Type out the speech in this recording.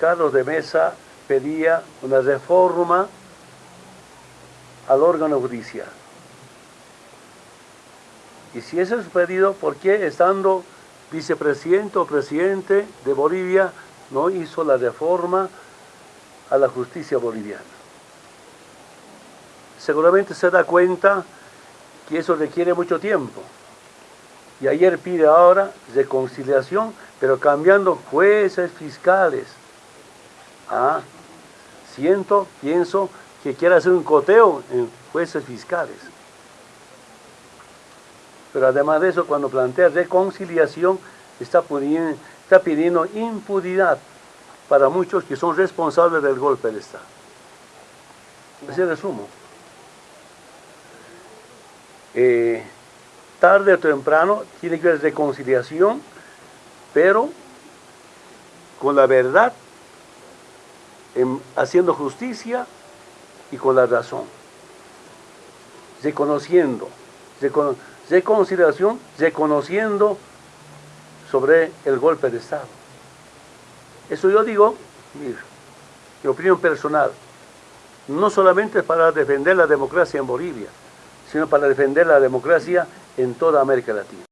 Carlos de Mesa pedía una reforma al órgano judicial. Y si ese es su pedido, ¿por qué estando vicepresidente o presidente de Bolivia no hizo la reforma a la justicia boliviana? Seguramente se da cuenta que eso requiere mucho tiempo. Y ayer pide ahora reconciliación, pero cambiando jueces fiscales. Ah, siento, pienso que quiere hacer un coteo en jueces fiscales. Pero además de eso, cuando plantea reconciliación, está, está pidiendo impunidad para muchos que son responsables del golpe de Estado. Ese resumo. Eh, tarde o temprano tiene que haber reconciliación, pero con la verdad, haciendo justicia y con la razón. Reconociendo, reconciliación, reconociendo sobre el golpe de Estado. Eso yo digo, mira, mi opinión personal, no solamente para defender la democracia en Bolivia, sino para defender la democracia en toda América Latina.